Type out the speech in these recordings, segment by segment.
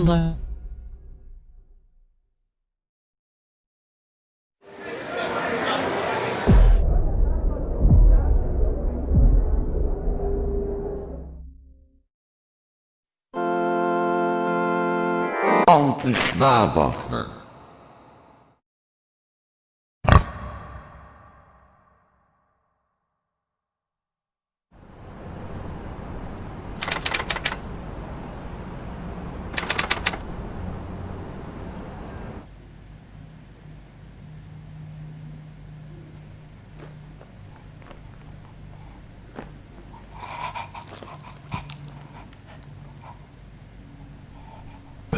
la. Anti-Schnabachner.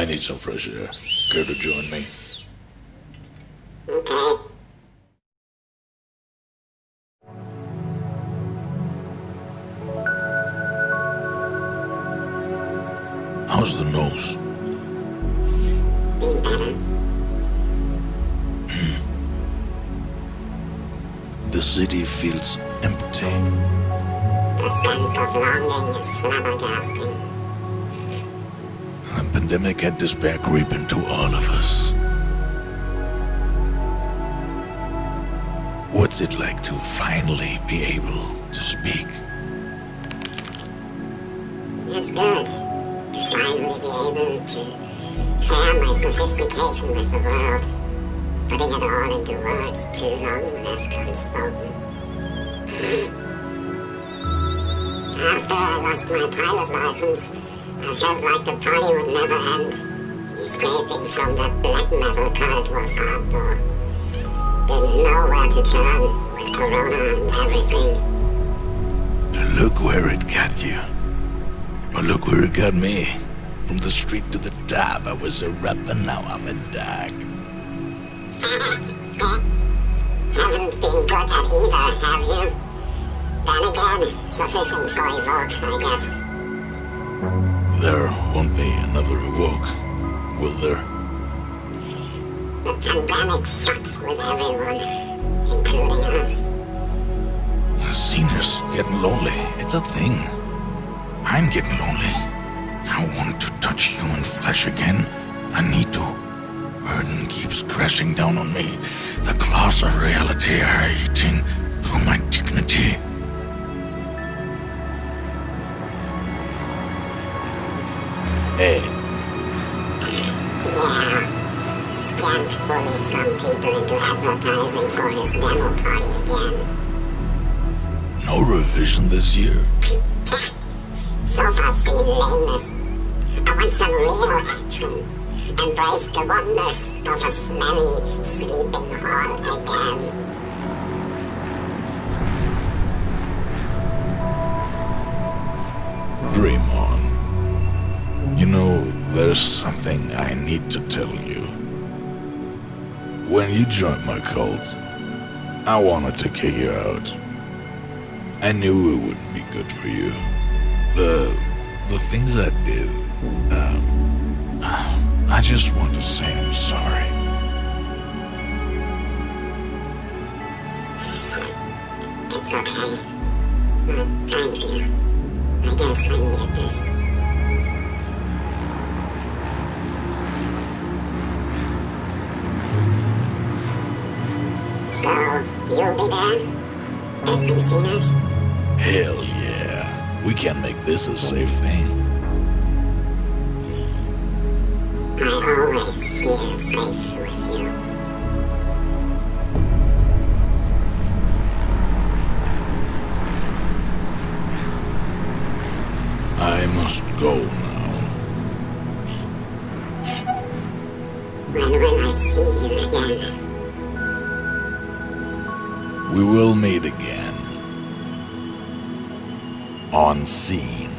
I need some fresh air. Care to join me? How's the nose? Better. Hmm. The city feels empty. The sense of longing is flabbergasting. The pandemic had despair creep into all of us. What's it like to finally be able to speak? It's good to finally be able to share my sophistication with the world. Putting it all into words too long left unspoken. After I lost my pilot license, I felt like the party would never end. Escaping from that black metal cult was hard though. Didn't know where to turn with Corona and everything. Look where it got you. But look where it got me. From the street to the top, I was a rapper, now I'm a dog. Haven't been good at either, have you? Then again, sufficient for Evoke, I guess. There won't be another Evoke, will there? The pandemic sucks with everyone, including us. Seniors getting lonely. It's a thing. I'm getting lonely. I want to touch human flesh again. I need to. Burden keeps crashing down on me. The claws of reality are eating through my dignity. Hey, Yeah. Scamp bullied some people into advertising for his demo party again. no revision this year. So far seen lameness. I want some real action. Embrace the wonders of a smelly sleeping hall again. Dream on. There's something I need to tell you. When you joined my cult, I wanted to kick you out. I knew it wouldn't be good for you. the the things I did. Um, I just want to say I'm sorry. It's okay. Uh, thank you. I guess I needed this. So, you'll be there? Distant sceners? Hell yeah. We can make this a safe thing. I always feel safe with you. I must go now. When will I see you again? We will meet again. On scene.